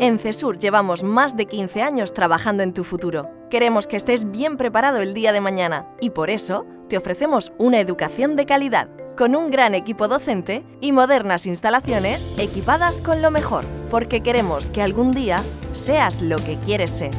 En CESUR llevamos más de 15 años trabajando en tu futuro. Queremos que estés bien preparado el día de mañana y por eso te ofrecemos una educación de calidad, con un gran equipo docente y modernas instalaciones equipadas con lo mejor, porque queremos que algún día seas lo que quieres ser.